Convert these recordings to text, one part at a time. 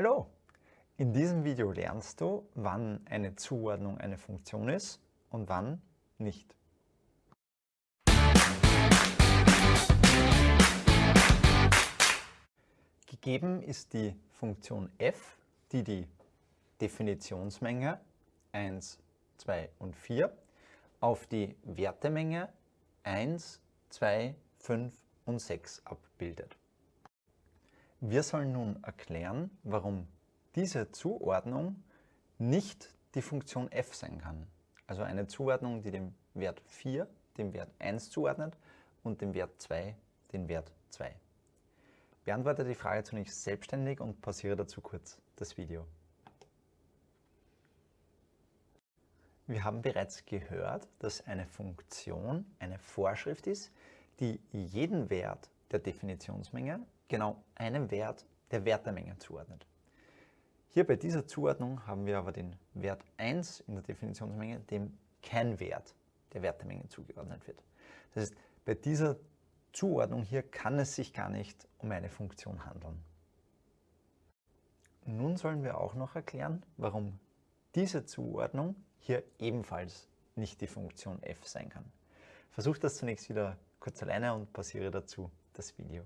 Hallo! In diesem Video lernst du, wann eine Zuordnung eine Funktion ist und wann nicht. Gegeben ist die Funktion f, die die Definitionsmenge 1, 2 und 4 auf die Wertemenge 1, 2, 5 und 6 abbildet. Wir sollen nun erklären, warum diese Zuordnung nicht die Funktion f sein kann. Also eine Zuordnung, die dem Wert 4 dem Wert 1 zuordnet und dem Wert 2 den Wert 2. Beantworte die Frage zunächst selbstständig und pausiere dazu kurz das Video. Wir haben bereits gehört, dass eine Funktion eine Vorschrift ist, die jeden Wert der Definitionsmenge genau einem Wert der Wertemenge zuordnet. Hier bei dieser Zuordnung haben wir aber den Wert 1 in der Definitionsmenge, dem kein Wert der Wertemenge zugeordnet wird. Das heißt, bei dieser Zuordnung hier kann es sich gar nicht um eine Funktion handeln. Nun sollen wir auch noch erklären, warum diese Zuordnung hier ebenfalls nicht die Funktion f sein kann. Versuch das zunächst wieder kurz alleine und pausiere dazu das Video.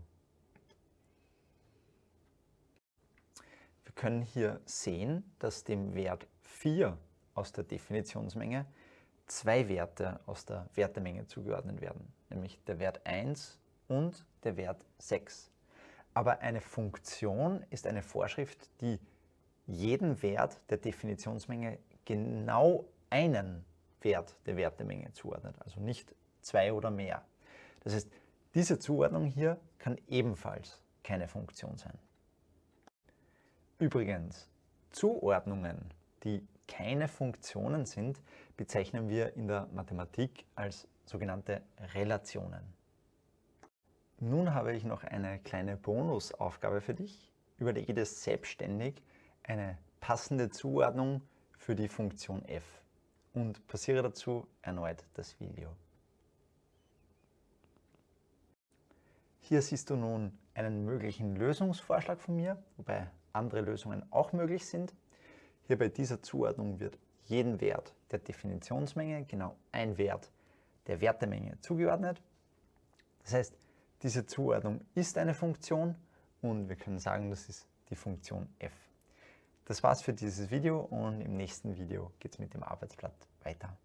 Wir können hier sehen, dass dem Wert 4 aus der Definitionsmenge zwei Werte aus der Wertemenge zugeordnet werden, nämlich der Wert 1 und der Wert 6. Aber eine Funktion ist eine Vorschrift, die jeden Wert der Definitionsmenge genau einen Wert der Wertemenge zuordnet, also nicht zwei oder mehr. Das heißt, diese Zuordnung hier kann ebenfalls keine Funktion sein. Übrigens, Zuordnungen, die keine Funktionen sind, bezeichnen wir in der Mathematik als sogenannte Relationen. Nun habe ich noch eine kleine Bonusaufgabe für dich. Überlege dir selbstständig eine passende Zuordnung für die Funktion f und passiere dazu erneut das Video. Hier siehst du nun einen möglichen Lösungsvorschlag von mir, wobei andere Lösungen auch möglich sind. Hier bei dieser Zuordnung wird jeden Wert der Definitionsmenge genau ein Wert der Wertemenge zugeordnet. Das heißt, diese Zuordnung ist eine Funktion und wir können sagen, das ist die Funktion f. Das war's für dieses Video und im nächsten Video geht es mit dem Arbeitsblatt weiter.